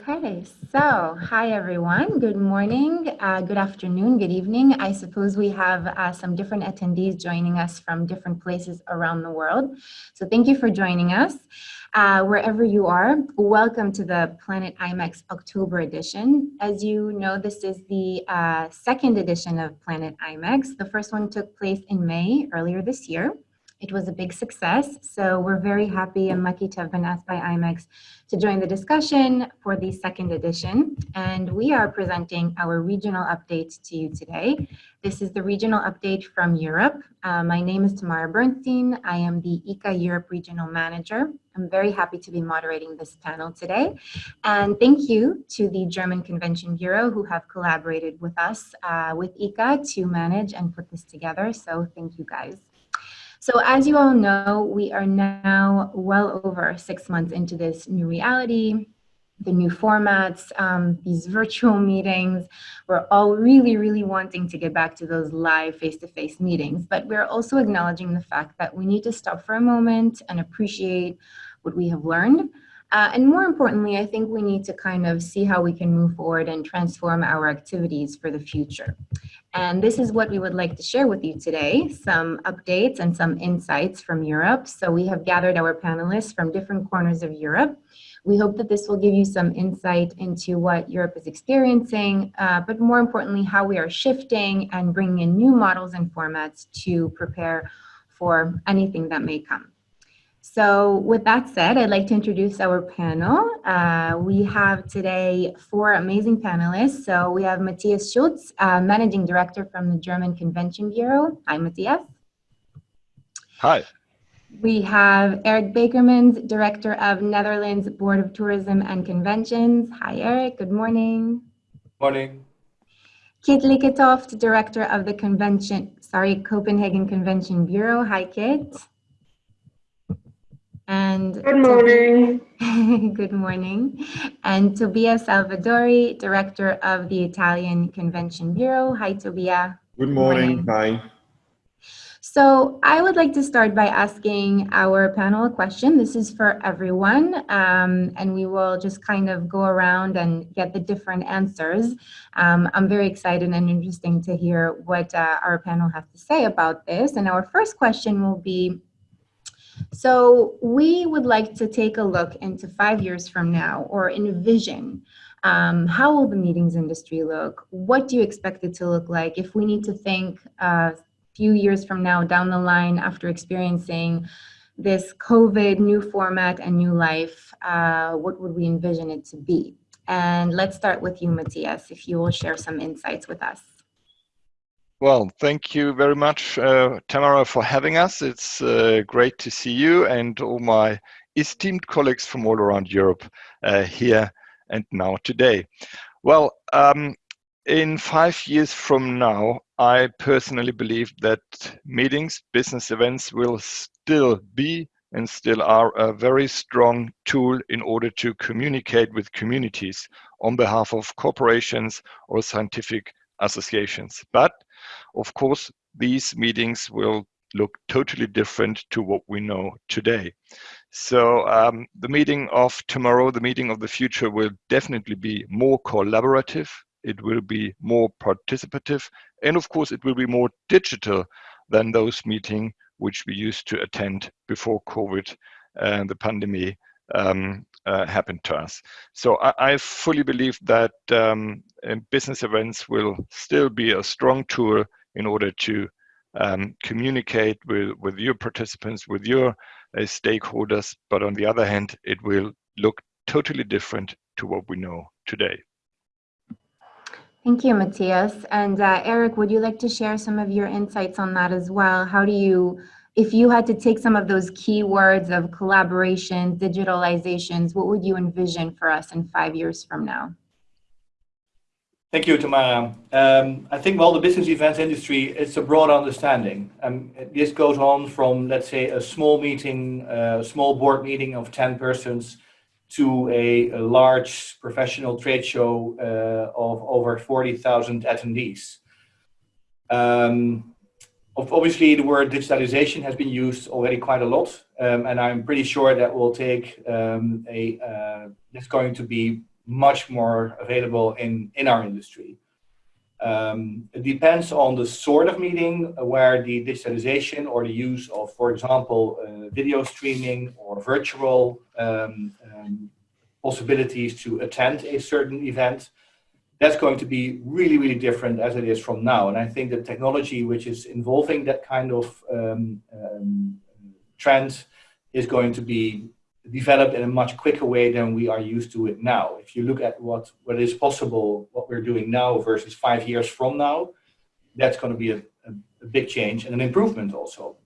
Okay, so, hi everyone. Good morning, uh, good afternoon, good evening. I suppose we have uh, some different attendees joining us from different places around the world. So thank you for joining us. Uh, wherever you are, welcome to the Planet IMEX October edition. As you know, this is the uh, second edition of Planet IMEX. The first one took place in May earlier this year. It was a big success, so we're very happy and lucky to have been asked by IMEX to join the discussion for the second edition. And we are presenting our regional update to you today. This is the regional update from Europe. Uh, my name is Tamara Bernstein. I am the ICCA Europe Regional Manager. I'm very happy to be moderating this panel today. And thank you to the German Convention Bureau who have collaborated with us, uh, with ICCA to manage and put this together. So thank you guys. So as you all know, we are now well over six months into this new reality, the new formats, um, these virtual meetings. We're all really, really wanting to get back to those live face-to-face -face meetings, but we're also acknowledging the fact that we need to stop for a moment and appreciate what we have learned uh, and more importantly, I think we need to kind of see how we can move forward and transform our activities for the future. And this is what we would like to share with you today, some updates and some insights from Europe. So we have gathered our panelists from different corners of Europe. We hope that this will give you some insight into what Europe is experiencing, uh, but more importantly, how we are shifting and bringing in new models and formats to prepare for anything that may come. So with that said, I'd like to introduce our panel. Uh, we have today four amazing panelists. So we have Matthias Schultze, uh, Managing Director from the German Convention Bureau. Hi, Matthias. Hi. We have Eric Bakermans, Director of Netherlands Board of Tourism and Conventions. Hi, Eric. Good morning. Morning. Kit Lykketoft, Director of the Convention, sorry, Copenhagen Convention Bureau. Hi, Kit. And good morning. good morning. And Tobia Salvadori, Director of the Italian Convention Bureau. Hi, Tobia. Good morning. morning. Hi. So I would like to start by asking our panel a question. This is for everyone, um, and we will just kind of go around and get the different answers. Um, I'm very excited and interesting to hear what uh, our panel has to say about this. And our first question will be, so we would like to take a look into five years from now or envision um, how will the meetings industry look? What do you expect it to look like if we need to think a few years from now down the line after experiencing this COVID new format and new life, uh, what would we envision it to be? And let's start with you, Matthias, if you will share some insights with us. Well, thank you very much, uh, Tamara, for having us. It's uh, great to see you and all my esteemed colleagues from all around Europe uh, here and now today. Well, um, in five years from now, I personally believe that meetings, business events will still be and still are a very strong tool in order to communicate with communities on behalf of corporations or scientific associations. But of course, these meetings will look totally different to what we know today. So um, the meeting of tomorrow, the meeting of the future will definitely be more collaborative. It will be more participative. And of course, it will be more digital than those meetings which we used to attend before COVID and the pandemic um, uh, happened to us. So I, I fully believe that um, business events will still be a strong tool in order to um, communicate with, with your participants, with your uh, stakeholders. But on the other hand, it will look totally different to what we know today. Thank you, Matthias. And uh, Eric, would you like to share some of your insights on that as well? How do you if you had to take some of those keywords of collaboration, digitalizations, what would you envision for us in five years from now? Thank you, Tamara. Um, I think, well, the business events industry, it's a broad understanding. Um, this goes on from, let's say, a small meeting, a small board meeting of 10 persons to a, a large professional trade show uh, of over 40,000 attendees. Um, Obviously, the word digitalization has been used already quite a lot, um, and I'm pretty sure that will take um, a. Uh, it's going to be much more available in, in our industry. Um, it depends on the sort of meeting where the digitalization or the use of, for example, uh, video streaming or virtual um, um, possibilities to attend a certain event, that's going to be really, really different as it is from now. And I think the technology which is involving that kind of um, um, trend is going to be developed in a much quicker way than we are used to it now. If you look at what, what is possible, what we're doing now versus five years from now, that's going to be a, a, a big change and an improvement also.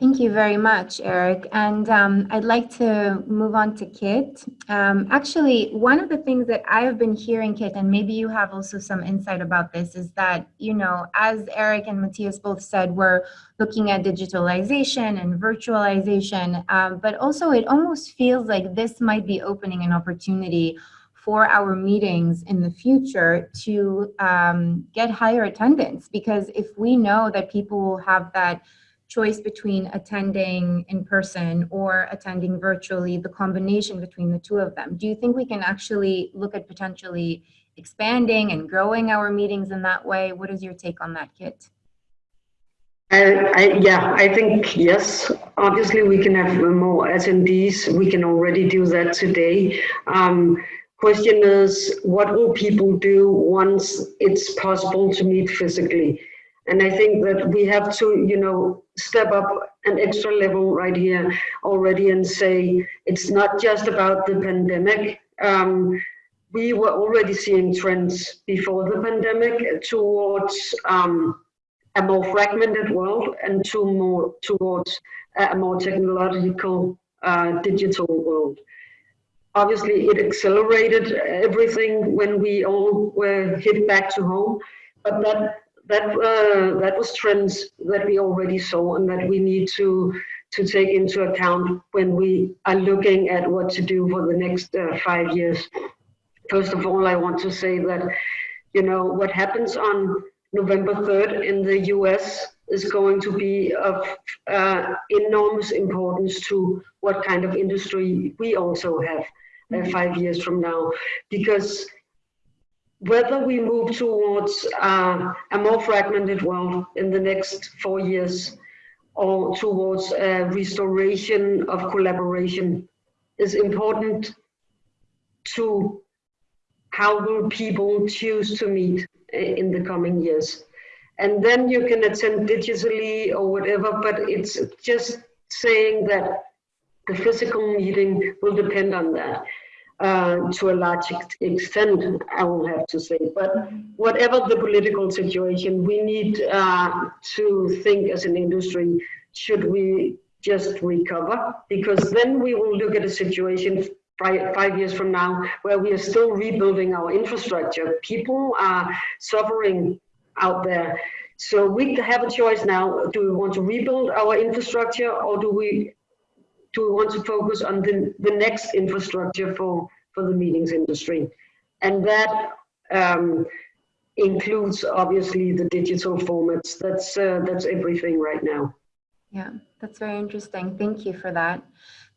Thank you very much, Eric. And um, I'd like to move on to Kit. Um, actually, one of the things that I have been hearing, Kit, and maybe you have also some insight about this, is that, you know, as Eric and Matthias both said, we're looking at digitalization and virtualization, um, but also it almost feels like this might be opening an opportunity for our meetings in the future to um, get higher attendance. Because if we know that people will have that choice between attending in person or attending virtually, the combination between the two of them. Do you think we can actually look at potentially expanding and growing our meetings in that way? What is your take on that, Kit? I, I, yeah, I think yes. Obviously, we can have more attendees. We can already do that today. Um, question is, what will people do once it's possible to meet physically? And I think that we have to, you know, step up an extra level right here already and say it's not just about the pandemic. Um, we were already seeing trends before the pandemic towards um, a more fragmented world and to more towards a more technological uh, digital world. Obviously, it accelerated everything when we all were hit back to home, but that that uh, that was trends that we already saw and that we need to to take into account when we are looking at what to do for the next uh, five years. First of all, I want to say that you know what happens on November 3rd in the US is going to be of uh, enormous importance to what kind of industry we also have uh, five years from now because whether we move towards uh, a more fragmented world in the next four years or towards a restoration of collaboration is important to how will people choose to meet in the coming years. And then you can attend digitally or whatever, but it's just saying that the physical meeting will depend on that uh, to a large extent, I will have to say. But whatever the political situation, we need uh, to think as an industry, should we just recover? Because then we will look at a situation five, years from now where we are still rebuilding our infrastructure. People are suffering out there. So we have a choice now. Do we want to rebuild our infrastructure or do we do we want to focus on the, the next infrastructure for, for the meetings industry? And that um, includes obviously the digital formats. That's, uh, that's everything right now. Yeah, that's very interesting. Thank you for that.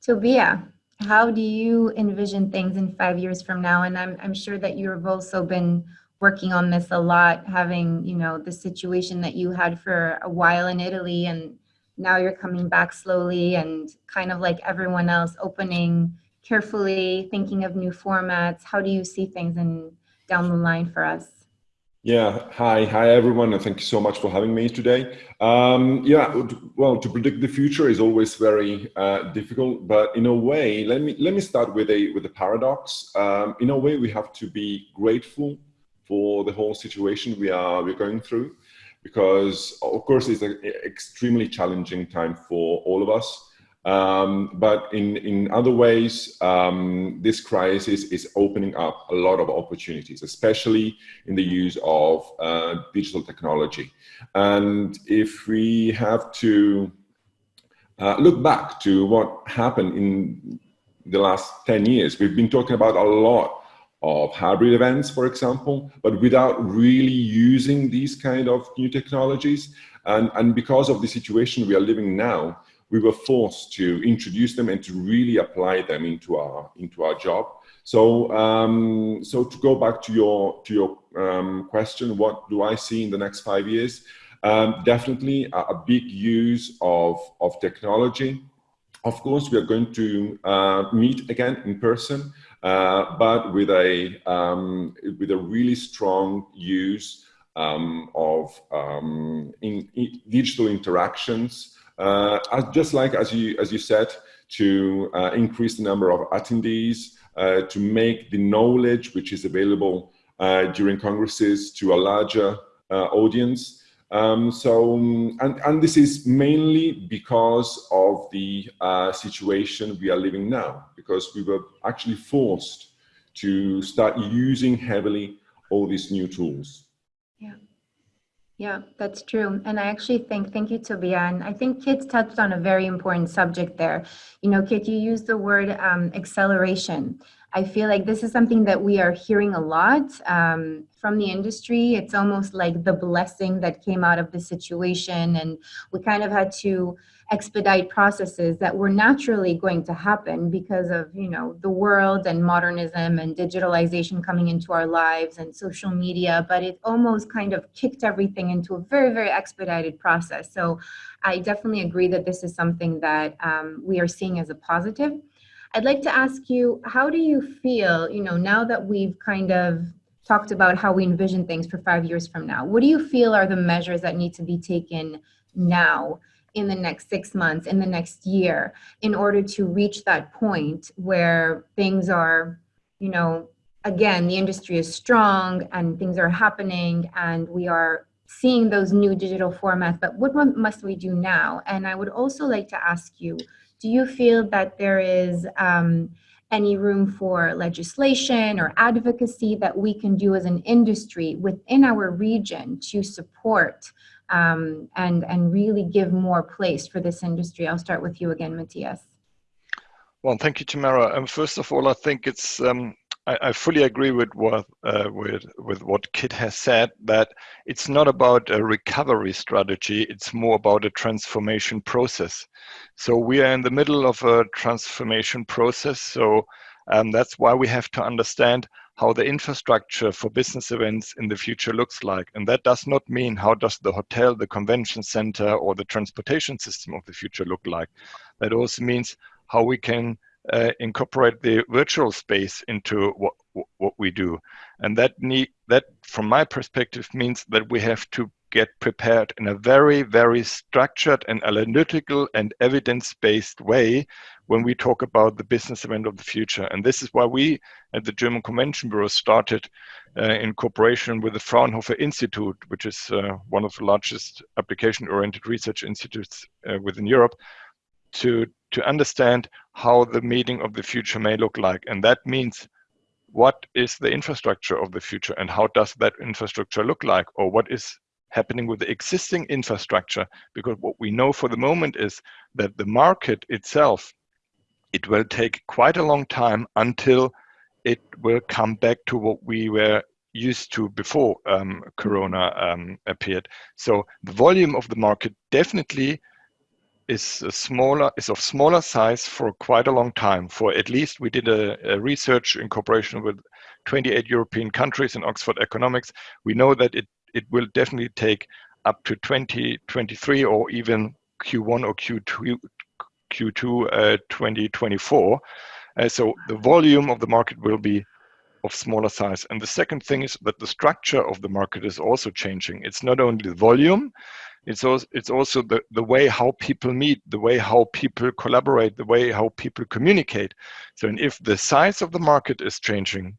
Tobia, how do you envision things in five years from now? And I'm, I'm sure that you've also been working on this a lot, having, you know, the situation that you had for a while in Italy and now you're coming back slowly and kind of like everyone else opening carefully thinking of new formats. How do you see things in down the line for us? Yeah hi hi everyone and thank you so much for having me today. Um, yeah well to predict the future is always very uh, difficult but in a way let me let me start with a with a paradox. Um, in a way we have to be grateful for the whole situation we are we're going through because of course it's an extremely challenging time for all of us. Um, but in, in other ways, um, this crisis is opening up a lot of opportunities, especially in the use of uh, digital technology. And if we have to uh, look back to what happened in the last 10 years, we've been talking about a lot of hybrid events, for example, but without really using these kind of new technologies. And, and because of the situation we are living now, we were forced to introduce them and to really apply them into our into our job. So, um, so to go back to your to your um, question, what do I see in the next five years? Um, definitely a, a, big use of of technology. Of course, we are going to uh, meet again in person, uh, but with a um, with a really strong use um, of um, in, in digital interactions. Uh, just like as you as you said, to uh, increase the number of attendees, uh, to make the knowledge which is available uh, during congresses to a larger uh, audience. Um, so, and, and this is mainly because of the uh, situation we are living now, because we were actually forced to start using heavily all these new tools. Yeah. That's true. And I actually think, thank you, Tobian. I think Kit touched on a very important subject there. You know, Kit, you used the word um, acceleration. I feel like this is something that we are hearing a lot um, from the industry. It's almost like the blessing that came out of the situation. And we kind of had to expedite processes that were naturally going to happen because of, you know, the world and modernism and digitalization coming into our lives and social media. But it almost kind of kicked everything into a very, very expedited process. So I definitely agree that this is something that um, we are seeing as a positive. I'd like to ask you, how do you feel, you know, now that we've kind of talked about how we envision things for five years from now, what do you feel are the measures that need to be taken now in the next six months, in the next year, in order to reach that point where things are, you know, again, the industry is strong and things are happening and we are seeing those new digital formats, but what must we do now? And I would also like to ask you, do you feel that there is um, any room for legislation or advocacy that we can do as an industry within our region to support um, and, and really give more place for this industry? I'll start with you again, Matthias. Well, thank you, Tamara. Um, first of all, I think it's um, I, I fully agree with what uh, with with what Kit has said. That it's not about a recovery strategy; it's more about a transformation process. So we are in the middle of a transformation process. So um, that's why we have to understand how the infrastructure for business events in the future looks like. And that does not mean how does the hotel, the convention center, or the transportation system of the future look like. That also means how we can uh, incorporate the virtual space into what what we do, and that need that from my perspective means that we have to get prepared in a very very structured and analytical and evidence-based way when we talk about the business event of the future. And this is why we at the German Convention Bureau started uh, in cooperation with the Fraunhofer Institute, which is uh, one of the largest application-oriented research institutes uh, within Europe, to to understand how the meeting of the future may look like. And that means what is the infrastructure of the future and how does that infrastructure look like or what is happening with the existing infrastructure because what we know for the moment is that the market itself it will take quite a long time until it will come back to what we were used to before um, corona um, appeared so the volume of the market definitely is smaller is of smaller size for quite a long time. For at least we did a, a, research in cooperation with 28 European countries in Oxford Economics. We know that it it will definitely take up to 2023 or even Q1 or Q2 Q2 uh, 2024. Uh, so the volume of the market will be of smaller size. And the second thing is that the structure of the market is also changing. It's not only the volume, it's also it's also the, the way how people meet the way how people collaborate the way how people communicate so and if the size of the market is changing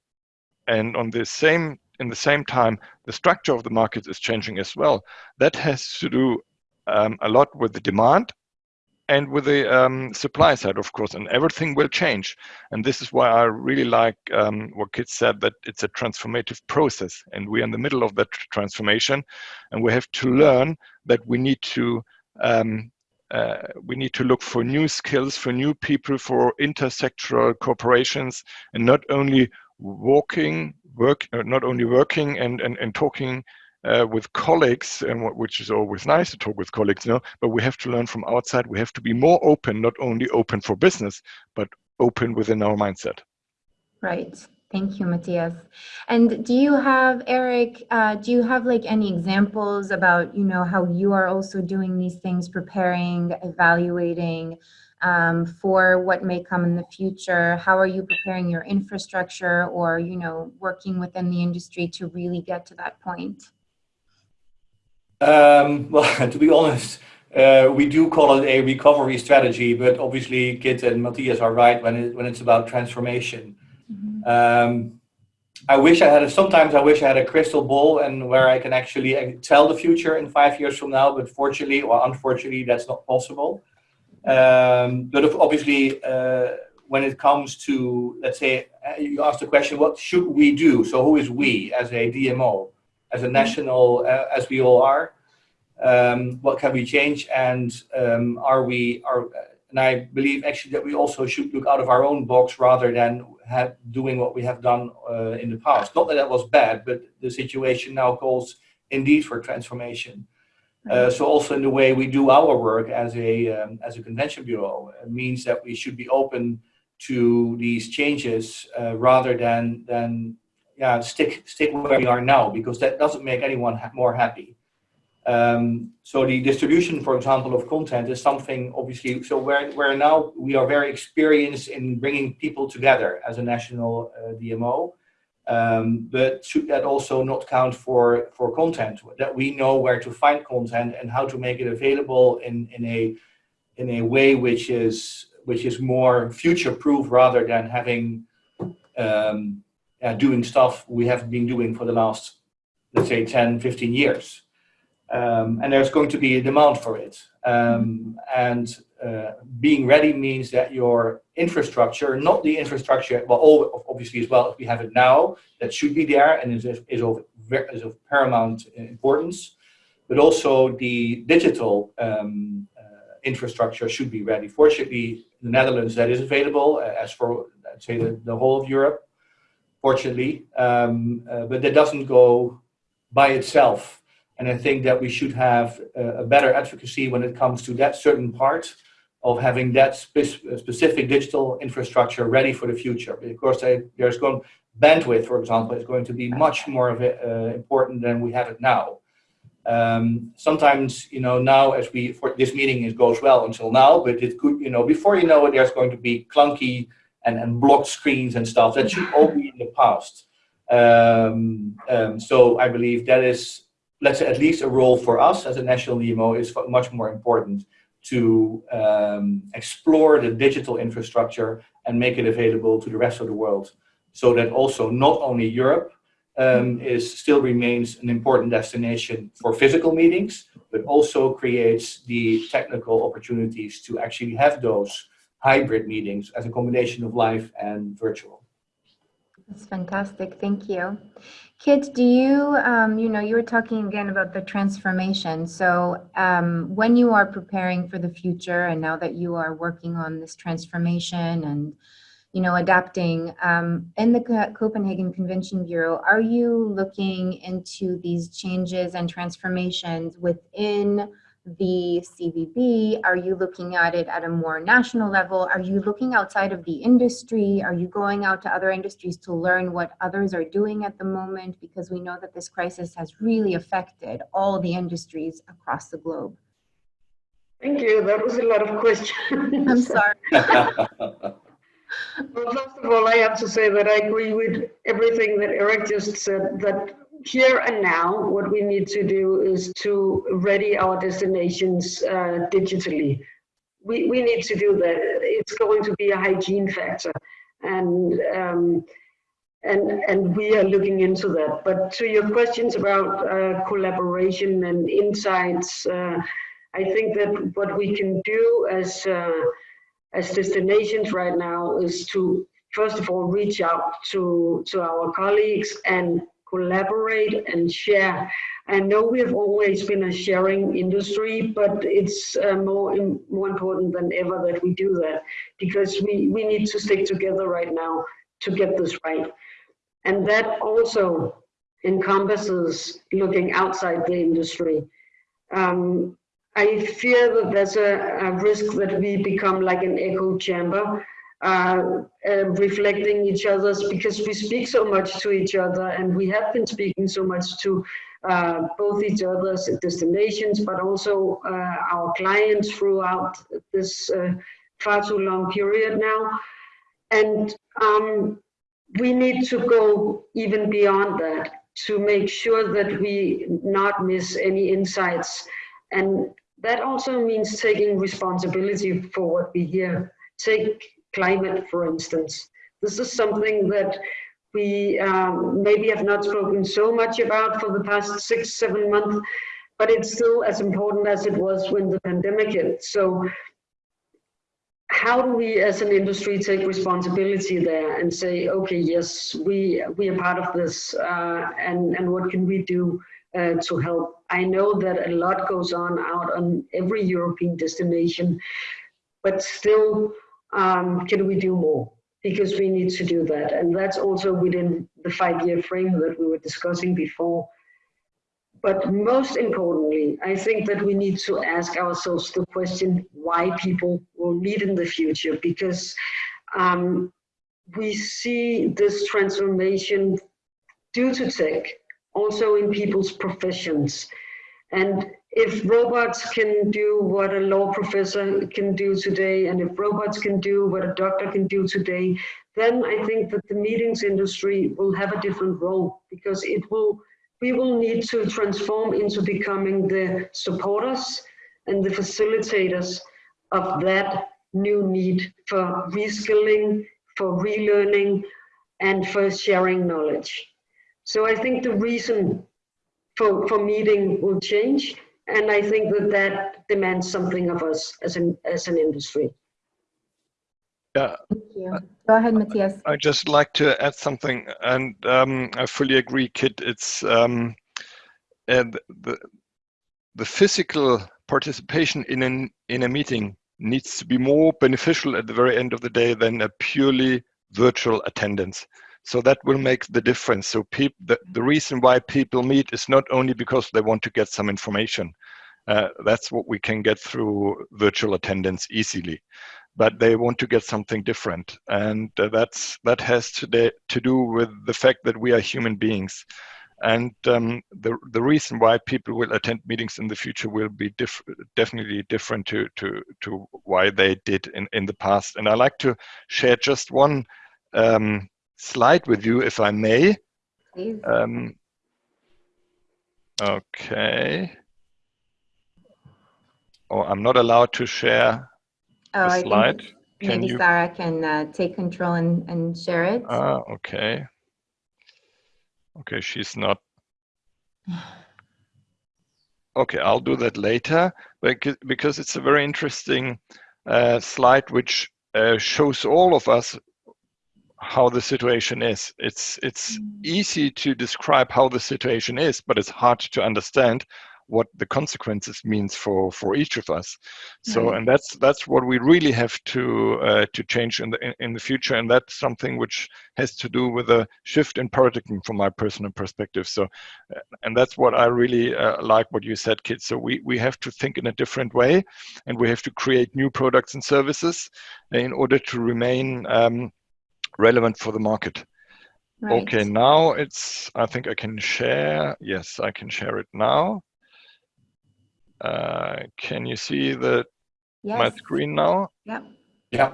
and on the same in the same time the structure of the market is changing as well that has to do um, a lot with the demand and with the um, supply side, of course, and everything will change. And this is why I really like um, what Kit said that it's a transformative process, and we're in the middle of that transformation, and we have to learn that we need to um, uh, we need to look for new skills, for new people, for intersectoral corporations, and not only walking, work, uh, not only working and, and, and talking uh, with colleagues, and what, which is always nice to talk with colleagues, you know, but we have to learn from outside. We have to be more open, not only open for business, but open within our mindset. Right. Thank you, Matthias. And do you have, Eric, uh, do you have like any examples about, you know, how you are also doing these things, preparing, evaluating um, for what may come in the future? How are you preparing your infrastructure or, you know, working within the industry to really get to that point? Um, well, to be honest, uh, we do call it a recovery strategy, but obviously Kit and Matthias are right when, it, when it's about transformation. Um, I wish I had a, sometimes I wish I had a crystal ball and where I can actually uh, tell the future in five years from now, but fortunately or unfortunately, that's not possible. Um, but obviously, uh, when it comes to, let's say, uh, you asked the question, what should we do? So who is we as a DMO, as a national, uh, as we all are? Um, what can we change? And um, are we, are, and I believe actually that we also should look out of our own box rather than have, doing what we have done uh, in the past. Not that that was bad, but the situation now calls indeed for transformation. Uh, so also in the way we do our work as a um, as a convention bureau it means that we should be open to these changes uh, rather than than yeah stick stick where we are now because that doesn't make anyone ha more happy. Um, so the distribution, for example, of content is something obviously, so where, where now we are very experienced in bringing people together as a national uh, DMO, um, but should that also not count for, for content, that we know where to find content and how to make it available in, in, a, in a way which is, which is more future-proof rather than having, um, uh, doing stuff we have been doing for the last, let's say 10, 15 years. Um, and there's going to be a demand for it. Um, and uh, being ready means that your infrastructure, not the infrastructure, well, obviously as well, if we have it now, that should be there and is, is, of, is of paramount importance, but also the digital um, uh, infrastructure should be ready. Fortunately, the Netherlands, that is available, uh, as for, I'd say, the, the whole of Europe, fortunately, um, uh, but that doesn't go by itself. And I think that we should have a better advocacy when it comes to that certain part of having that spe specific digital infrastructure ready for the future. Because there's going bandwidth, for example, is going to be much more of it, uh, important than we have it now. Um, sometimes, you know, now as we, for this meeting it goes well until now, but it could, you know, before you know it, there's going to be clunky and, and blocked screens and stuff. That should all be in the past. Um, um, so I believe that is let's say at least a role for us as a national DMO is much more important to um, explore the digital infrastructure and make it available to the rest of the world so that also not only Europe um, is still remains an important destination for physical meetings, but also creates the technical opportunities to actually have those hybrid meetings as a combination of live and virtual. That's fantastic. Thank you. Kit, do you, um, you know, you were talking again about the transformation. So um, when you are preparing for the future and now that you are working on this transformation and, you know, adapting um, in the Copenhagen Convention Bureau, are you looking into these changes and transformations within the CVB? Are you looking at it at a more national level? Are you looking outside of the industry? Are you going out to other industries to learn what others are doing at the moment? Because we know that this crisis has really affected all the industries across the globe. Thank you. That was a lot of questions. I'm sorry. well, first of all, I have to say that I agree with everything that Eric just said, that here and now, what we need to do is to ready our destinations uh, digitally. We, we need to do that. It's going to be a hygiene factor. And, um, and, and we are looking into that. But to your questions about uh, collaboration and insights, uh, I think that what we can do as, uh, as destinations right now is to, first of all, reach out to, to our colleagues and collaborate and share. I know we have always been a sharing industry, but it's uh, more more important than ever that we do that because we, we need to stick together right now to get this right. And that also encompasses looking outside the industry. Um, I fear that there's a, a, risk that we become like an echo chamber, uh, uh, reflecting each other's because we speak so much to each other and we have been speaking so much to uh, both each other's destinations, but also uh, our clients throughout this uh, far too long period now. And um, we need to go even beyond that to make sure that we not miss any insights. And that also means taking responsibility for what we hear. Take climate, for instance. This is something that we um, maybe have not spoken so much about for the past six, seven months, but it's still as important as it was when the pandemic hit. So how do we as an industry take responsibility there and say, okay, yes, we, we are part of this uh, and, and what can we do uh, to help? I know that a lot goes on out on every European destination, but still, um, can we do more? because we need to do that. And that's also within the five-year frame that we were discussing before. But most importantly, I think that we need to ask ourselves the question why people will meet in the future, because um, we see this transformation due to tech, also in people's professions. And if robots can do what a law professor can do today, and if robots can do what a doctor can do today, then I think that the meetings industry will have a different role because it will, we will need to transform into becoming the supporters and the facilitators of that new need for reskilling, for relearning, and for sharing knowledge. So I think the reason for, for meeting will change and I think that that demands something of us as an, as an industry. Yeah. Thank you. Go ahead, Matthias. I just like to add something, and um, I fully agree, Kit. It's um, and the the physical participation in an in a meeting needs to be more beneficial at the very end of the day than a purely virtual attendance. So that will make the difference. So the, the reason why people meet is not only because they want to get some information. Uh, that's what we can get through virtual attendance easily. But they want to get something different. And uh, that's that has to, to do with the fact that we are human beings. And um, the, the reason why people will attend meetings in the future will be diff definitely different to, to, to why they did in, in the past. And I like to share just one um, slide with you, if I may. Please. Um, okay. Oh, I'm not allowed to share Oh, the slide. Can maybe you? Sarah can uh, take control and, and share it. Ah, okay. Okay, she's not. Okay, I'll do that later because because it's a very interesting uh, slide which uh, shows all of us how the situation is. It's it's easy to describe how the situation is, but it's hard to understand what the consequences means for for each of us. So, and that's that's what we really have to uh, to change in the in, in the future, and that's something which has to do with a shift in paradigm from my personal perspective. So, uh, and that's what I really uh, like what you said, kids. So we we have to think in a different way, and we have to create new products and services in order to remain. Um, relevant for the market. Right. Okay, now it's, I think I can share. Yes, I can share it now. Uh, can you see the my screen now? Yeah. Yeah.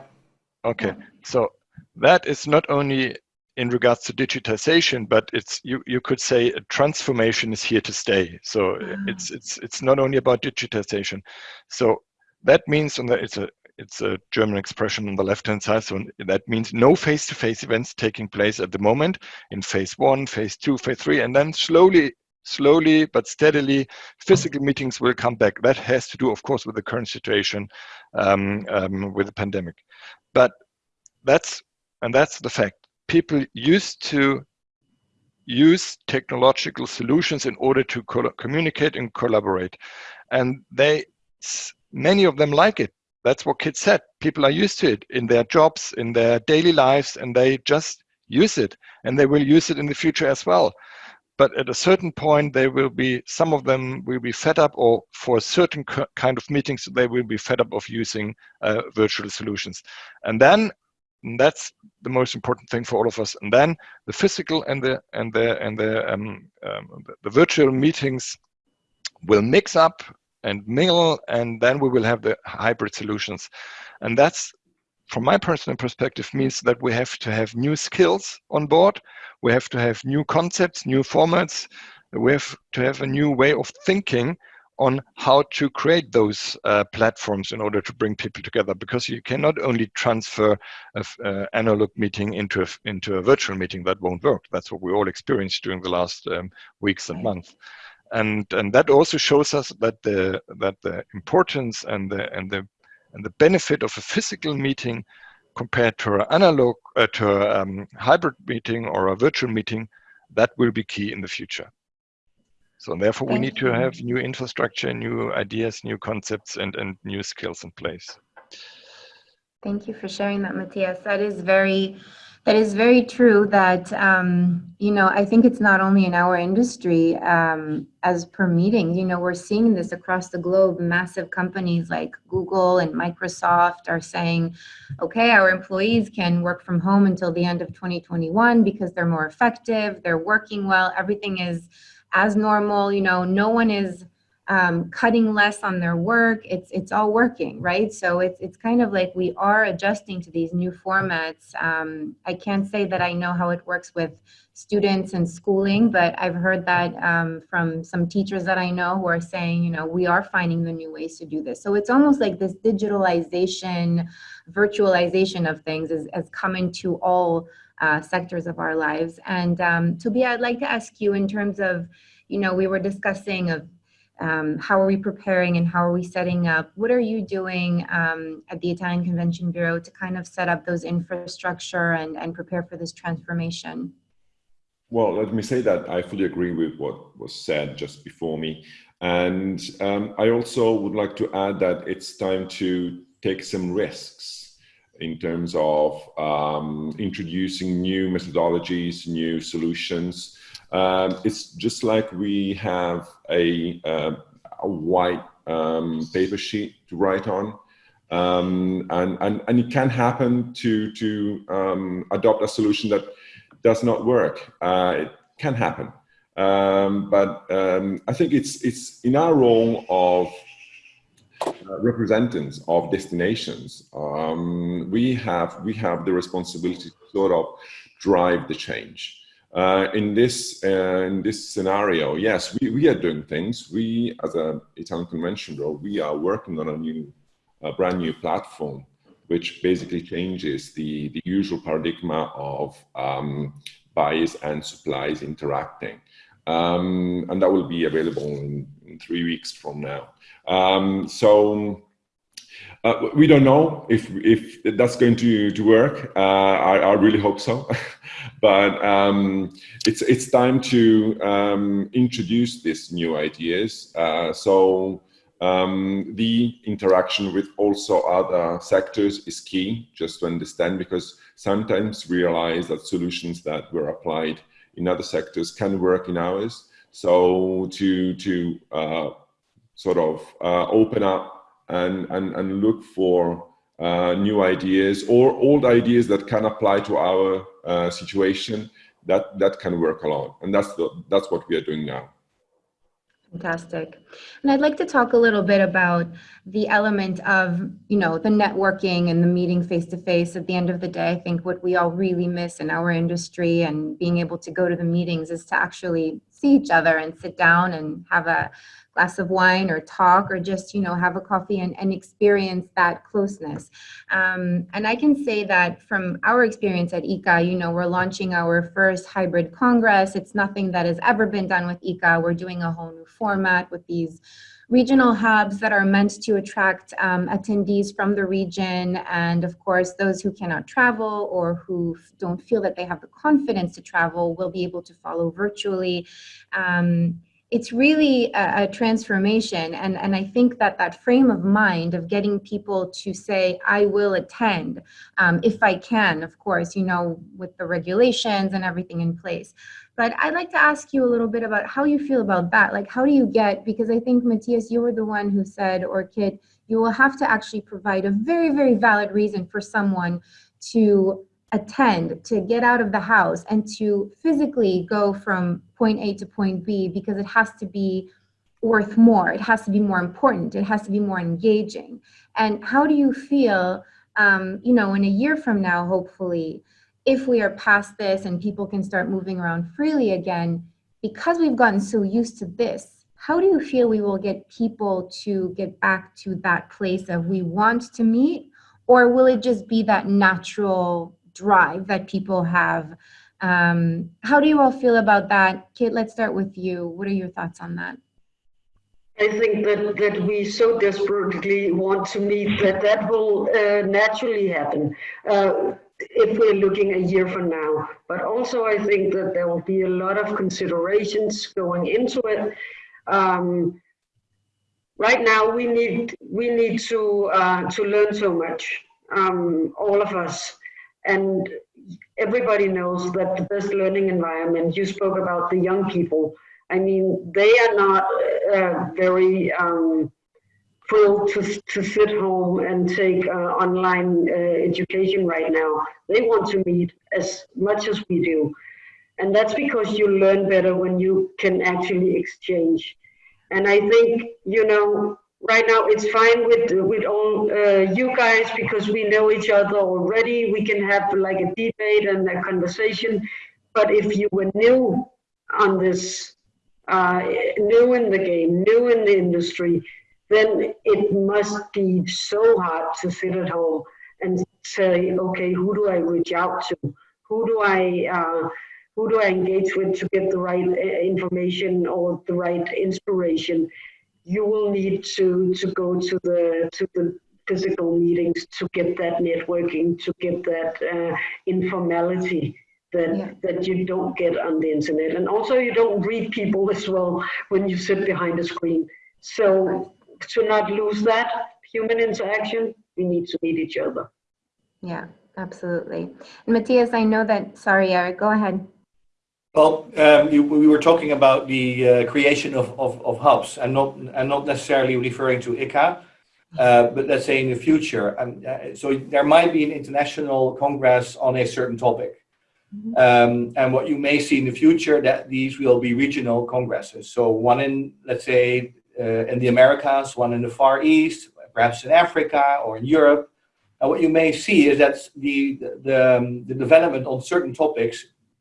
Okay, Yeah. so that is not only in regards to digitization, but it's you you could say a transformation is here to stay. So Ah. it's it's it's not only about digitization. So that means on the it's a it's a German expression on the left hand side. So that means no face to face events taking place at the moment in phase one, phase two, phase three, and then slowly slowly but steadily physical meetings will come back. That has to do of course with the current situation um, um, with the pandemic. But that's and that's the fact. People used to use technological solutions in order to co communicate and collaborate and they many of them like it that's what kids said people are used to it in their jobs in their daily lives and they just use it and they will use it in the future as well but at a certain point, they will be, some of them will be fed up or for a certain kind of meetings, they will be fed up of using uh, virtual solutions. And then and that's the most important thing for all of us. And then the physical and the and the and the um, um, the, the virtual meetings will mix up and mingle, and then we will have the hybrid solutions. And that's from my personal perspective means that we have to have new skills on board. We have to have new concepts new formats. We have to have a new way of thinking on how to create those uh, platforms in order to bring people together because you cannot only transfer an uh, analog meeting into a, into a virtual meeting. That won't work. That's what we all experienced during the last um, weeks and months and and that also shows us that the that the importance and the and the and the benefit of a physical meeting compared to an analog, uh, to a um, hybrid meeting or a virtual meeting, that will be key in the future. So therefore, we need to have new infrastructure, new ideas, new concepts, and, and new skills in place. Thank you for sharing that, Matthias. That is very that is very true that, um, you know, I think it's not only in our industry um, as per meeting, you know, we're seeing this across the globe. Massive companies like Google and Microsoft are saying, okay, our employees can work from home until the end of 2021 because they're more effective, they're working well, everything is as normal, you know, no one is um, cutting less on their work. It's it's all working, right? So it's it's kind of like we are adjusting to these new formats. Um, I can't say that I know how it works with students and schooling, but I've heard that um, from some teachers that I know who are saying, you know, we are finding the new ways to do this. So it's almost like this digitalization, virtualization of things is, has come into all uh, sectors of our lives. And um, Toby, I'd like to ask you in terms of, you know, we were discussing of um, how are we preparing and how are we setting up? What are you doing um, at the Italian Convention Bureau to kind of set up those infrastructure and, and prepare for this transformation? Well, let me say that I fully agree with what was said just before me. And um, I also would like to add that it's time to take some risks in terms of um, introducing new methodologies, new solutions, um, it's just like we have a, uh, a white um, paper sheet to write on. Um, and, and, and it can happen to, to um, adopt a solution that does not work. Uh, it can happen. Um, but I think it's, it's in our role of uh, representatives of destinations, we, have, we have the responsibility to sort of drive the change. Uh, in this uh, in this scenario, yes, we, we are doing things. We, as a Italian Convention Bureau, we are working on a new, a brand new platform, which basically changes the, the usual paradigm of um, buyers and supplies interacting. Um, and that will be available in, in three weeks from now. Um, so uh, we don't know if if that's going to to work. Uh, I, I, really hope so, but um, it's it's time to um, introduce these new ideas. Uh, so um, the interaction with also other sectors is key, just to understand, because sometimes realize that solutions that were applied in other sectors can work in ours. So to to uh, sort of uh, open up and, and, and look for uh, new ideas or old ideas that can apply to our uh, situation that that can work alone and that's the that's what we are doing now Fantastic. And I'd like to talk a little bit about the element of, you know, the networking and the meeting face to face. At the end of the day, I think what we all really miss in our industry and being able to go to the meetings is to actually see each other and sit down and have a glass of wine or talk or just you know have a coffee and, and experience that closeness. Um, and i can say that from our experience at ICCA you know we're launching our first hybrid congress. It's nothing that has ever been done with ICCA. We're doing a whole new format with these regional hubs that are meant to attract um, attendees from the region. And of course those who cannot travel or who don't feel that they have the confidence to travel will be able to follow virtually. Um, it's really a, a, transformation and and i think that that frame of mind of getting people to say i will attend um, if i can of course you know with the regulations and everything in place But I'd like to ask you a little bit about how you feel about that. Like, how do you get, because I think, Matthias, you were the one who said, or Kit, you will have to actually provide a very, very valid reason for someone to attend, to get out of the house, and to physically go from point A to point B because it has to be worth more. It has to be more important. It has to be more engaging. And how do you feel, um, you know, in a year from now, hopefully, if we are past this and people can start moving around freely again, because we've gotten so used to this, how do you feel we will get people to get back to that place of we want to meet? Or will it just be that natural drive that people have? Um, how do you all feel about that? Kit, let's start with you. What are your thoughts on that? I think that, that we so desperately want to meet that that will uh, naturally happen. Uh, if we're looking a year from now. But also I think that there will be a lot of considerations going into it. Um, right now we need we need to uh, to learn so much, um, all of us, and everybody knows that the best learning environment. You spoke about the young people. I mean, they are not uh, very um, thrilled to, to sit home and take uh, online uh, education right now. They want to meet as much as we do. And that's because you learn better when you can actually exchange. And I think, you know, right now it's fine with with all uh, you guys because we know each other already. We can have like a debate and a conversation. But if you were new on this, uh, new in the game, new in the industry, then it must be so hard to sit at home and say, okay, who do I reach out to? Who do I uh, who do I engage with to get the right uh, information or the right inspiration? You will need to to go to the to the physical meetings to get that networking, to get that uh, informality that yeah. that you don't get on the internet, and also you don't read people as well when you sit behind a screen. So to not lose that human interaction, we need to meet each other. Yeah, absolutely. And Matthias, I know that, sorry, Eric, go ahead. Well, um, you, we were talking about the uh, creation of, of, of, hubs and not, and not necessarily referring to ICCA, uh, but let's say in the future. Um, uh, so there might be an international congress on a certain topic. Mm -hmm. um, and what you may see in the future that these will be regional congresses. So one in, let's say, uh, in the Americas, one in the Far East, perhaps in Africa or in Europe. And what you may see is that the, the, um, the development on certain topics,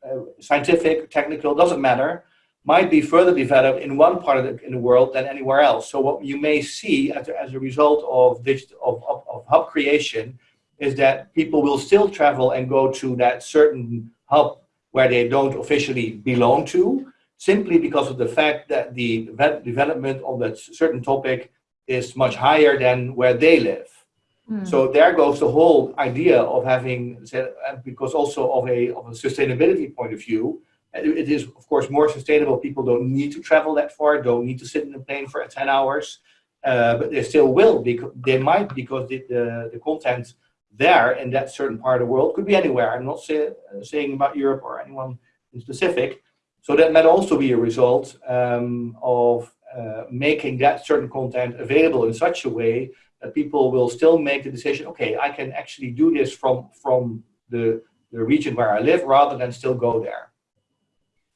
uh, scientific, technical, doesn't matter, might be further developed in one part of the, in the world than anywhere else. So what you may see as a, as a result of, digital, of, of, of hub creation is that people will still travel and go to that certain hub where they don't officially belong to, simply because of the fact that the development of that certain topic is much higher than where they live. Mm. So there goes the whole idea of having, because also of a, of a sustainability point of view, it is of course more sustainable. People don't need to travel that far, don't need to sit in a plane for 10 hours, uh, but they still will, because they might because the, the, the, content there in that certain part of the world could be anywhere. I'm not say, uh, saying about Europe or anyone in specific, so that might also be a result um, of uh, making that certain content available in such a way that people will still make the decision, okay, I can actually do this from, from the, the region where I live rather than still go there.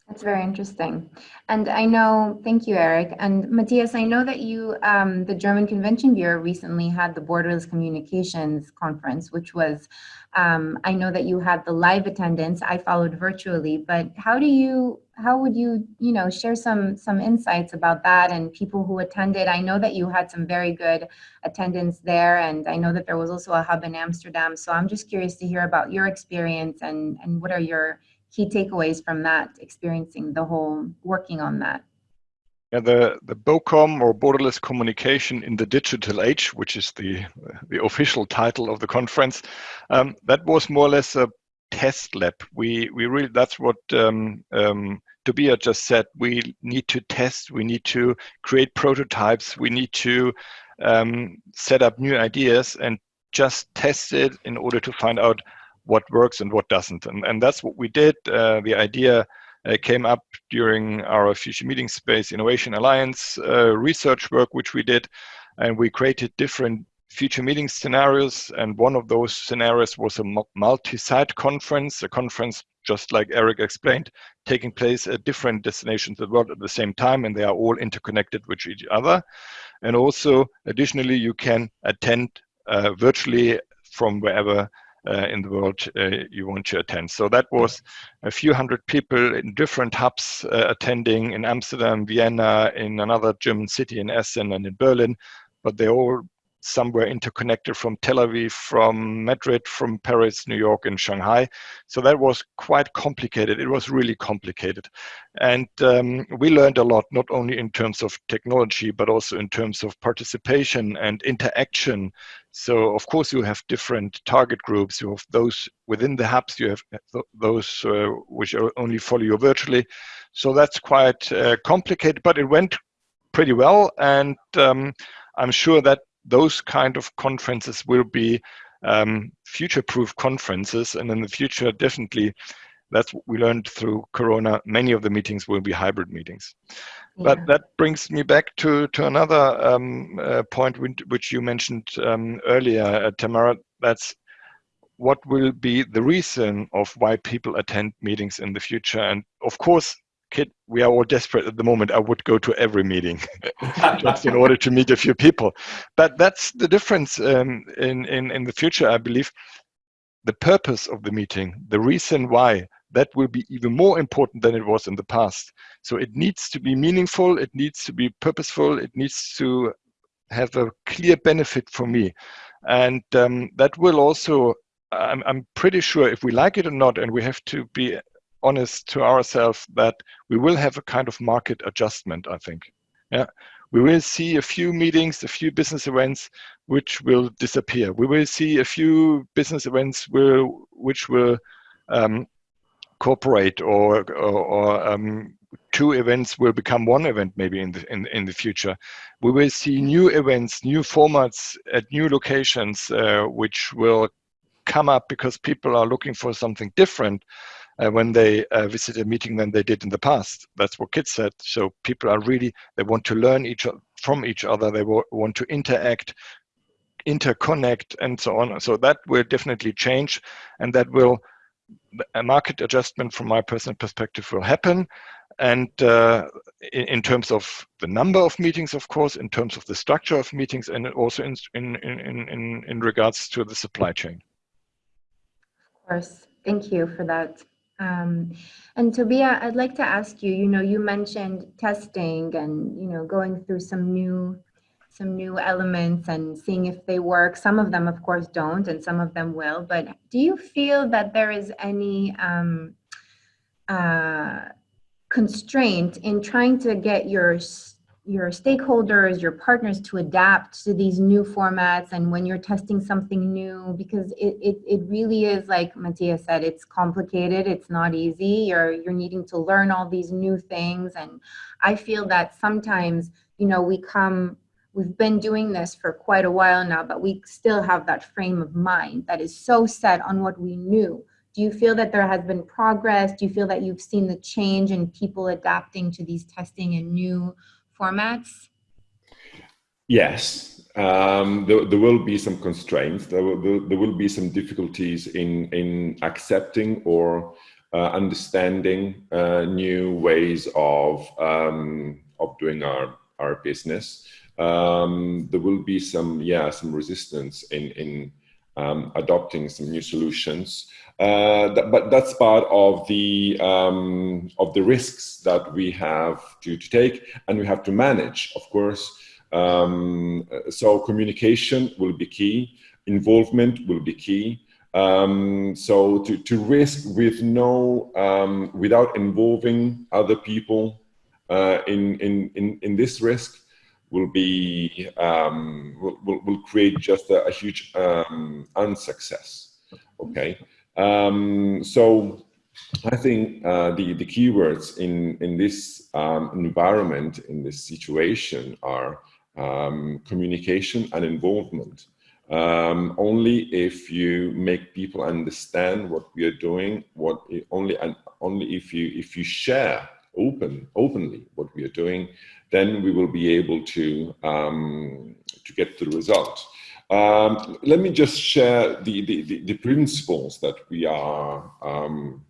That's very interesting. And I know, thank you, Eric. And Matthias, I know that you, um, the German Convention Bureau recently had the Borderless Communications Conference, which was, um, I know that you had the live attendance. I followed virtually, but how do you, how would you, you know, share some, some insights about that and people who attended? I know that you had some very good attendance there, and I know that there was also a hub in Amsterdam. So I'm just curious to hear about your experience and, and what are your key takeaways from that, experiencing the whole, working on that? Yeah, the, the BOCOM or Borderless Communication in the Digital Age, which is the, the official title of the conference, um, that was more or less a test lab. We, we really, that's what um, um, Tobias just said. We need to test, we need to create prototypes, we need to um, set up new ideas and just test it in order to find out what works and what doesn't. And, and that's what we did. Uh, the idea uh, came up during our Future Meeting Space Innovation Alliance uh, research work, which we did, and we created different future meeting scenarios. And one of those scenarios was a multi-site conference, a conference just like Eric explained, taking place at different destinations of the world at the same time, and they are all interconnected with each other. And also, additionally, you can attend uh, virtually from wherever uh, in the world uh, you want to attend. So that was a few hundred people in different hubs uh, attending in Amsterdam, Vienna, in another German city in Essen and in Berlin, but they all somewhere interconnected from Tel Aviv, from Madrid, from Paris, New York, and Shanghai. So that was quite complicated. It was really complicated. And um, we learned a lot, not only in terms of technology, but also in terms of participation and interaction. So, of course, you have different target groups. You have those within the hubs, you have those uh, which only follow you virtually. So that's quite uh, complicated, but it went pretty well. And um, I'm sure that those kind of conferences will be um, future-proof conferences, and in the future, definitely, that's what we learned through Corona. Many of the meetings will be hybrid meetings. Yeah. But that brings me back to to another um, uh, point which you mentioned um, earlier, uh, Tamara. That's what will be the reason of why people attend meetings in the future. And of course, Kit, we are all desperate at the moment. I would go to every meeting just in order to meet a few people. But that's the difference um, in, in, in the future, I believe. The purpose of the meeting, the reason why, that will be even more important than it was in the past. So it needs to be meaningful, it needs to be purposeful, it needs to have a clear benefit for me. And um, that will also, I'm, I'm pretty sure if we like it or not, and we have to be honest to ourselves that we will have a kind of market adjustment, I think. Yeah, we will see a few meetings, a few business events which will disappear. We will see a few business events will, which will um, cooperate or, or, or um, two events will become one event maybe in the in, in the future we will see new events new formats at new locations uh, which will come up because people are looking for something different uh, when they uh, visit a meeting than they did in the past. That's what Kit's said. So people are really, they want to learn each from each other. They want to interact, interconnect, and so on. So that will definitely change, and that will a market adjustment from my personal perspective will happen. And uh, in, in, terms of the number of meetings, of course, in terms of the structure of meetings, and also in in in in, in regards to the supply chain. Of course, thank you for that um, and Tobia, I'd like to ask you, you know, you mentioned testing and, you know, going through some new some new elements and seeing if they work. Some of them, of course, don't, and some of them will. But do you feel that there is any um, uh, constraint in trying to get your your stakeholders, your partners to adapt to these new formats and when you're testing something new, because it, it, it really is, like Matthias said, it's complicated, it's not easy, you're, you're needing to learn all these new things. And I feel that sometimes, you know, we come, we've been doing this for quite a while now, but we still have that frame of mind that is so set on what we knew. Do you feel that there has been progress? Do you feel that you've seen the change in people adapting to these testing and new formats? Yes, um, there, there, will be some constraints. There will, there will be some difficulties in, in accepting or uh, understanding uh, new ways of, um, of doing our, our business. Um, there will be some, yeah, some resistance in, in um, adopting some new solutions. Uh, that, but that's part of the um, of the risks that we have to, to take and we have to manage, of course. Um, so communication will be key, involvement will be key. Um, so to, to risk with no, um, without involving other people uh, in, in, in, in this risk, will be um, will, will, will, create just a, a huge um, unsuccess. Okay, um, so I think uh, the the keywords in in this um, environment in this situation are um, communication and involvement. Um, only if you make people understand what we are doing, what only and only if you if you share open openly what we are doing, then we will be able to um, to get the result. Um, let me just share the, the, the, principles that we are um,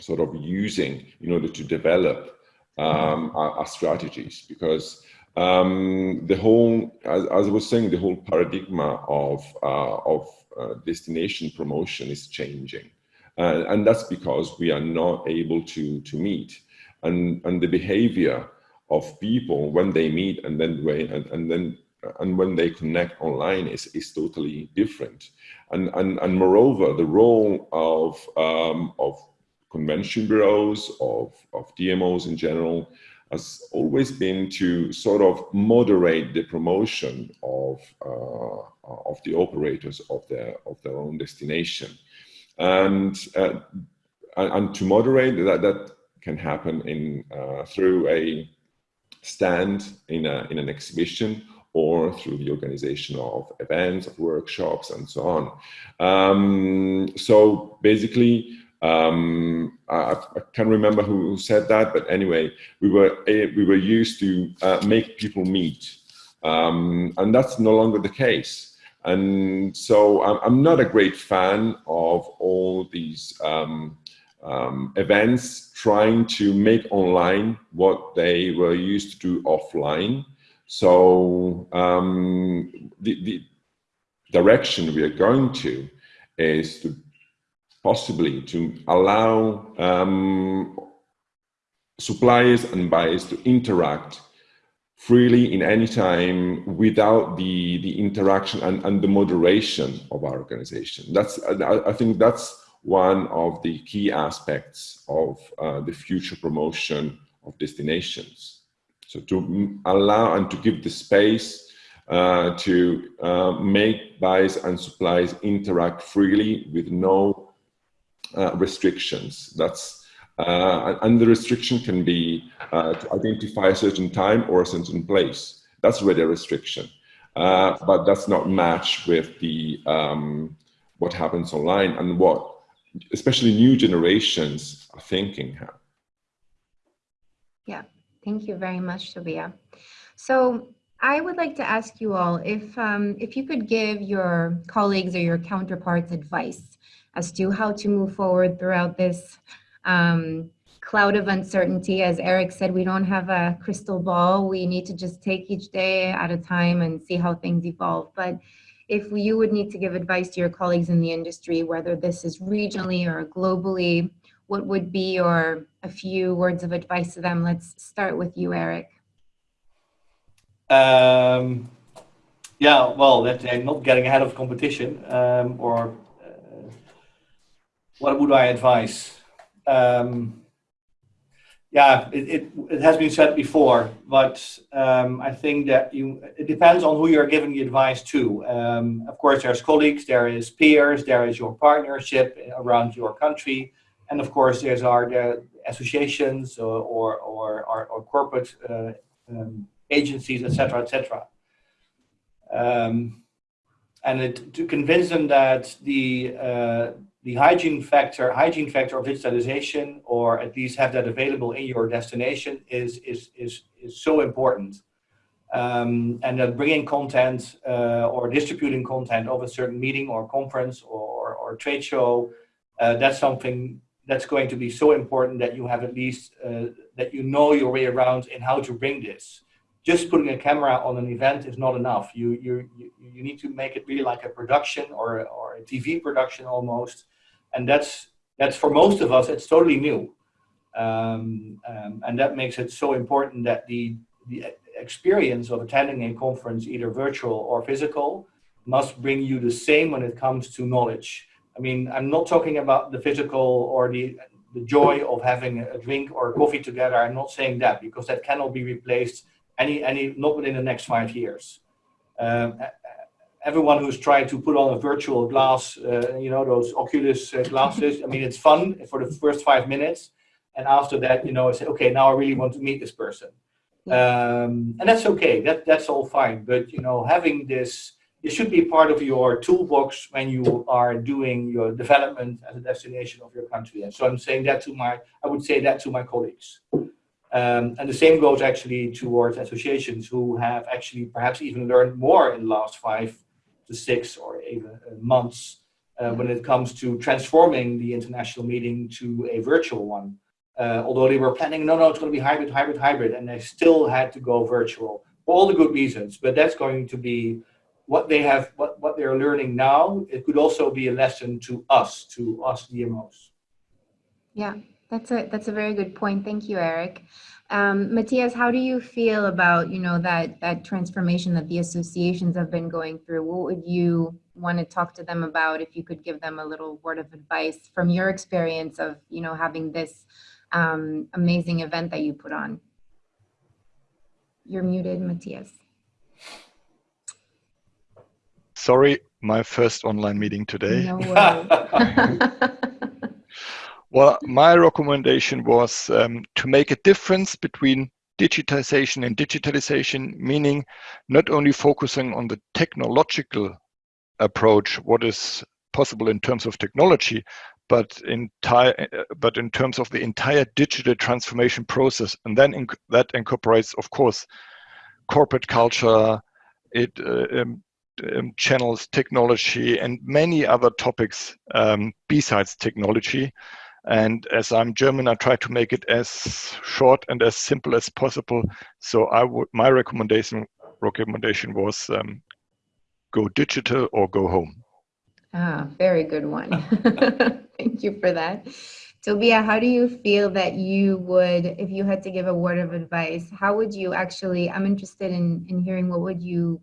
sort of using in order to develop um, our, our, strategies because um, the whole, as, as, I was saying, the whole paradigm of, uh, of uh, destination promotion is changing. Uh, and that's because we are not able to, to meet. And, and the behavior of people when they meet and then, and, and then and when they connect online is, is totally different. And, and, and moreover, the role of, um, of convention bureaus, of, of DMOs in general, has always been to sort of moderate the promotion of, uh, of the operators of their, of their own destination. And, uh, and to moderate that, that can happen in, uh, through a stand in, a, in an exhibition or through the organization of events, of workshops, and so on. Um, so basically, um, I, I, can't remember who said that, but anyway, we were we were used to uh, make people meet, um, and that's no longer the case. And so I'm, I'm not a great fan of all these um, um, events trying to make online what they were used to do offline. So um, the, the direction we are going to is to possibly to allow um, suppliers and buyers to interact freely in any time without the the interaction and, and the moderation of our organization. That's I, I think that's one of the key aspects of uh, the future promotion of destinations. So to allow and to give the space uh, to uh, make buys and supplies interact freely with no uh, restrictions. That's uh, and the restriction can be uh, to identify a certain time or a certain place. That's really a restriction, but that's not matched with the um, what happens online and what especially new generations are thinking. Yeah. Thank you very much, Tobias. So I would like to ask you all if, um, if you could give your colleagues or your counterparts advice as to how to move forward throughout this um, cloud of uncertainty. As Eric said, we don't have a crystal ball. We need to just take each day at a time and see how things evolve. But if you would need to give advice to your colleagues in the industry, whether this is regionally or globally, what would be your a few words of advice to them? Let's start with you, Eric. Um, yeah, well, not getting ahead of competition, um, or uh, what would I advise? Um, yeah, it, it, it, has been said before, but um, I think that you it depends on who you're giving the advice to. Um, of course, there's colleagues, there is peers, there is your partnership around your country, and of course, there's our the associations or or or, or, or corporate uh, um, agencies, etc., etc. Um, and it, to convince them that the uh, the hygiene factor hygiene factor of digitalization, or at least have that available in your destination, is is is is so important. Um, and that bringing content uh, or distributing content of a certain meeting or conference or, or trade show, uh, that's something that's going to be so important that you have at least uh, that you know your way around in how to bring this. Just putting a camera on an event is not enough. You you you need to make it really like a production or or a TV production almost, and that's that's for most of us it's totally new, um, um, and that makes it so important that the the experience of attending a conference, either virtual or physical, must bring you the same when it comes to knowledge I mean, I'm not talking about the physical or the, the joy of having a drink or a coffee together. I'm not saying that because that cannot be replaced any, any not within the next five years. Um, everyone who's trying to put on a virtual glass, uh, you know, those Oculus uh, glasses, I mean, it's fun for the first five minutes. And after that, you know, I say, okay, now I really want to meet this person. Um, and that's okay, that, that's all fine. But, you know, having this it should be part of your toolbox when you are doing your development as a destination of your country. And so I'm saying that to my, I would say that to my colleagues. Um, and the same goes actually towards associations who have actually perhaps even learned more in the last five to six or even uh, months uh, when it comes to transforming the international meeting to a virtual one. Uh, although they were planning, no, no, it's going to be hybrid, hybrid, hybrid, and they still had to go virtual for all the good reasons. But that's going to be what they have, what, what they're learning now. It could also be a lesson to us, to us DMOs. Yeah, that's a that's a very good point. Thank you, Eric. Um, Matthias, how do you feel about you know that that transformation that the associations have been going through? What would you want to talk to them about if you could give them a little word of advice from your experience of you know having this um, amazing event that you put on? You're muted, Matthias. Sorry, my first online meeting today. No. Well, my recommendation was um, to make a difference between digitization and digitalization, meaning not only focusing on the technological approach, what is possible in terms of technology, but in, but in terms of the entire digital transformation process. And then inc that incorporates, of course, corporate culture, it uh, um, um, channels, technology, and many other topics um, besides technology. And as I'm German, I try to make it as short and as simple as possible. So I would, my recommendation recommendation was um, go digital or go home. Ah, very good one. Thank you for that. Tobia, how do you feel that you would, if you had to give a word of advice, how would you actually, I'm interested in, in hearing what would you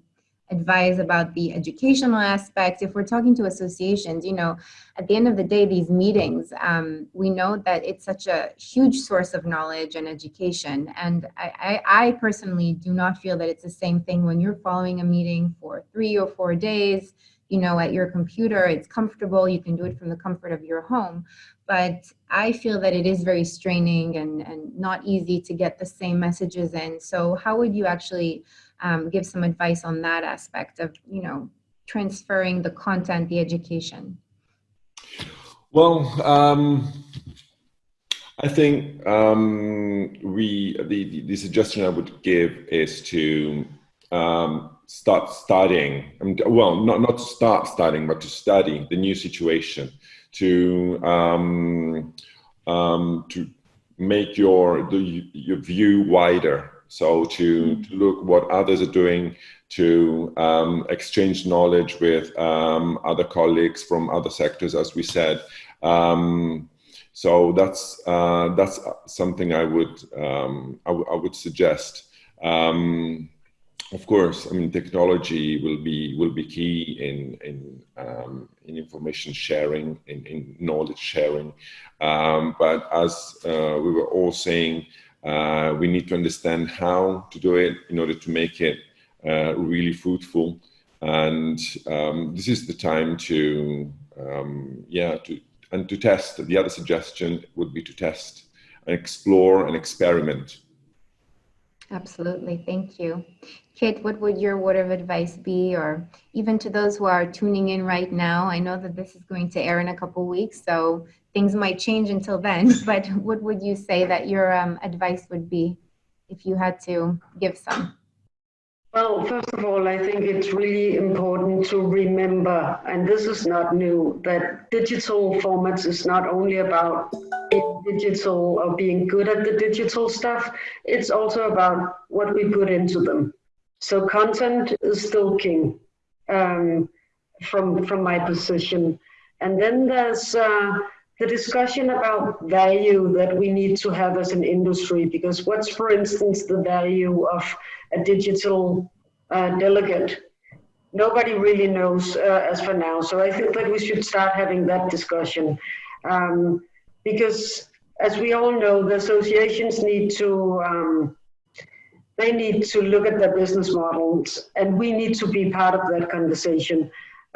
advise about the educational aspect. If we're talking to associations, you know, at the end of the day, these meetings, um, we know that it's such a huge source of knowledge and education. And I, I, I personally do not feel that it's the same thing when you're following a meeting for three or four days, you know, at your computer, it's comfortable, you can do it from the comfort of your home. But I feel that it is very straining and, and not easy to get the same messages in. So how would you actually um, give some advice on that aspect of, you know, transferring the content, the education? Well, um, I think um, we the, the suggestion I would give is to um, start studying. well, not not to start studying, but to study the new situation, to um, um, to make your the, your view wider so to, to look what others are doing, to um, exchange knowledge with um, other colleagues from other sectors, as we said. Um, so that's uh, that's something I would um, I, would suggest. Um, of course, I mean technology will be will be key in in um, in information sharing, in, in knowledge sharing. but as uh, we were all saying, uh, we need to understand how to do it in order to make it uh, really fruitful. And um, this is the time to, um, yeah, to and to test. The other suggestion would be to test and explore and experiment. Absolutely, thank you. Kit, what would your word of advice be, or even to those who are tuning in right now? I know that this is going to air in a couple weeks, so things might change until then, but what would you say that your um, advice would be if you had to give some? Well, first of all, I think it's really important to remember, and this is not new, that digital formats is not only about digital or being good at the digital stuff, it's also about what we put into them. So content is still king um, from, from my position. And then there's uh, the discussion about value that we need to have as an industry, because what's, for instance, the value of a digital uh, delegate? Nobody really knows uh, as for now. So I think that we should start having that discussion. Um, because as we all know, the associations need to, um, they need to look at their business models and we need to be part of that conversation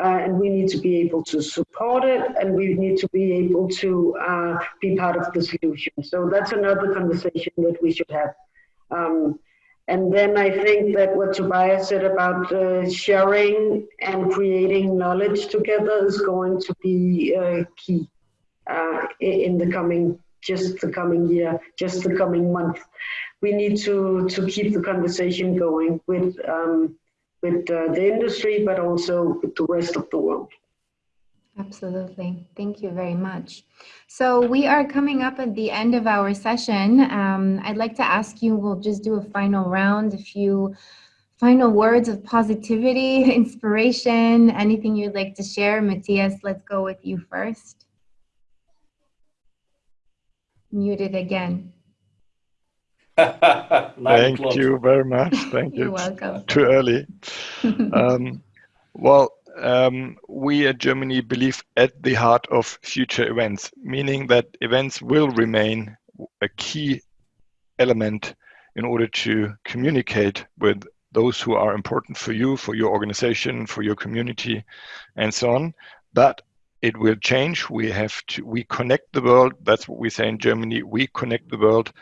uh, and we need to be able to support it and we need to be able to uh, be part of the solution. So that's another conversation that we should have. Um, And then I think that what Tobias said about uh, sharing and creating knowledge together is going to be uh, key uh, in the coming, just the coming year, just the coming month. We need to, to keep the conversation going with, um, with uh, the industry, but also with the rest of the world. Absolutely. Thank you very much. So we are coming up at the end of our session. Um, I'd like to ask you, we'll just do a final round, a few final words of positivity, inspiration, anything you'd like to share. Matthias, let's go with you first. Muted again. Thank you very much. Thank you. You're welcome. Too early. um, well, um, we at Germany believe at the heart of future events, meaning that events will remain a key element in order to communicate with those who are important for you, for your organization, for your community, and so on. But it will change. We have to, we connect the world. That's what we say in Germany. We connect the world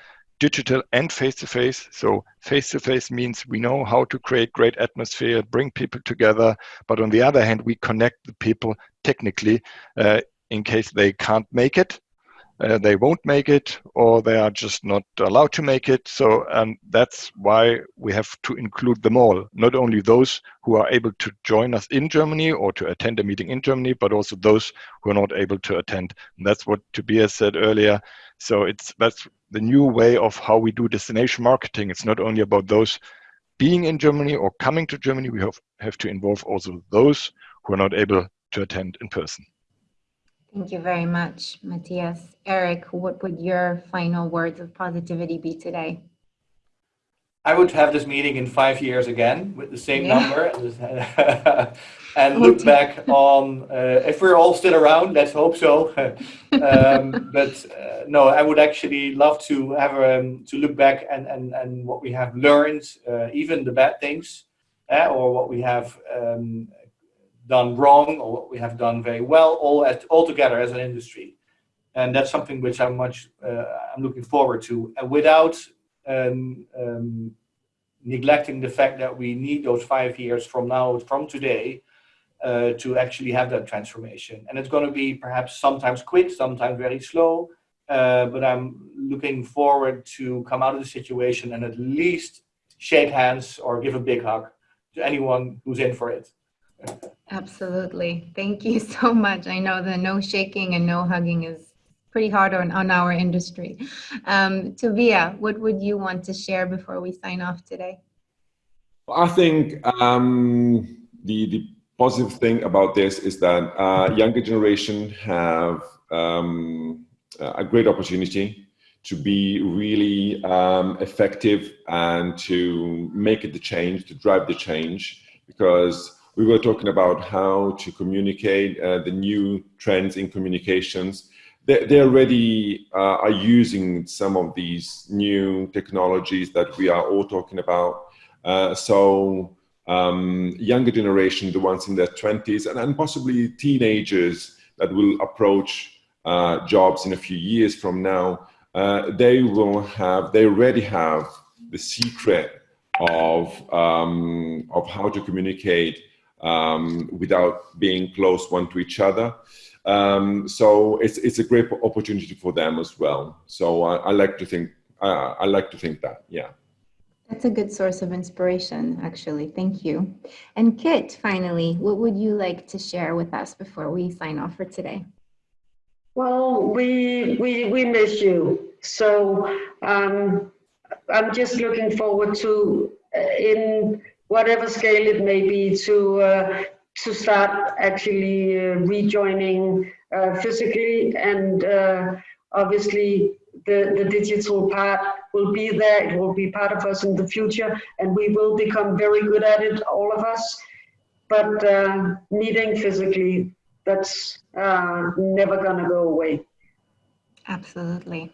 digital and face-to-face. So face-to-face means we know how to create great atmosphere, bring people together. But on the other hand, we connect the people technically uh, in case they can't make it. Uh, they won't make it or they are just not allowed to make it. So um, that's why we have to include them all, not only those who are able to join us in Germany or to attend a meeting in Germany, but also those who are not able to attend. And that's what Tobias said earlier. So it's that's the new way of how we do destination marketing. It's not only about those being in Germany or coming to Germany, we have, have to involve also those who are not able to attend in person. Thank you very much, Matthias. Eric, what would your final words of positivity be today? I would have this meeting in five years again with the same Yeah. number and look back on uh, if we're all still around. Let's hope so. um, but uh, no, I would actually love to have um, to look back and and and what we have learned, uh, even the bad things, uh, or what we have um, done wrong, or what we have done very well, all at all together as an industry. And that's something which I'm much uh, I'm looking forward to. And without um, um, neglecting the fact that we need those five years from now, from today, uh, to actually have that transformation. And it's going to be perhaps sometimes quick, sometimes very slow, uh, but I'm looking forward to come out of the situation and at least shake hands or give a big hug to anyone who's in for it. Absolutely. Thank you so much. I know the no shaking and no hugging is pretty hard on, on our industry. Um, Tobia, what would you want to share before we sign off today? I think um, the, the positive thing about this is that uh, younger generation have um, a great opportunity to be really um, effective and to make it the change, to drive the change, because we were talking about how to communicate uh, the new trends in communications they, they already uh, are using some of these new technologies that we are all talking about. Uh, so um, younger generation, the ones in their 20s, and, and possibly teenagers that will approach uh, jobs in a few years from now, uh, they will have, they already have the secret of, um, of how to communicate um, without being close one to each other. Um, so it's it's a great opportunity for them as well. So I, I like to think uh, I like to think that yeah. That's a good source of inspiration, actually. Thank you. And Kit, finally, what would you like to share with us before we sign off for today? Well, we we we miss you. So um, I'm just looking forward to, uh, in whatever scale it may be, to uh, to start actually uh, rejoining uh, physically and uh, obviously the, the digital part will be there. It will be part of us in the future and we will become very good at it, all of us. But uh, meeting physically, that's uh, never gonna go away. Absolutely.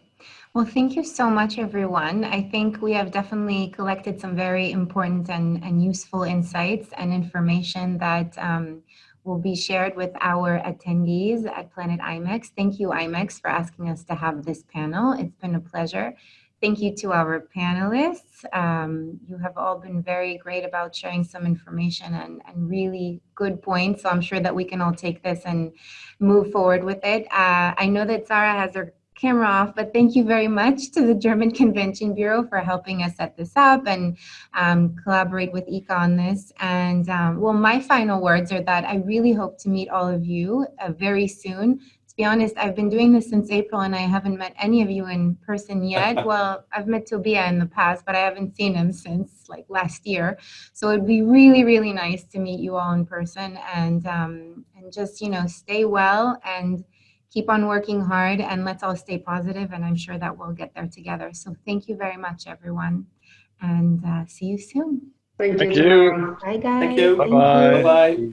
Well, thank you so much, everyone. I think we have definitely collected some very important and, and useful insights and information that um, will be shared with our attendees at Planet IMEX. Thank you, IMEX, for asking us to have this panel. It's been a pleasure. Thank you to our panelists. Um, you have all been very great about sharing some information and, and really good points. So I'm sure that we can all take this and move forward with it. Uh, I know that Sarah has her camera off, but thank you very much to the German Convention Bureau for helping us set this up and um, collaborate with ICCA on this. And um, well, my final words are that I really hope to meet all of you uh, very soon to be honest, I've been doing this since April and I haven't met any of you in person yet. well, I've met Tobia in the past, but I haven't seen him since like last year. So it'd be really, really nice to meet you all in person and, um, and just, you know, stay well and keep on working hard and let's all stay positive and I'm sure that we'll get there together. So thank you very much, everyone, and uh, see you soon. Thank, Thank you. you. Bye, guys. Thank you. Bye-bye. Bye-bye.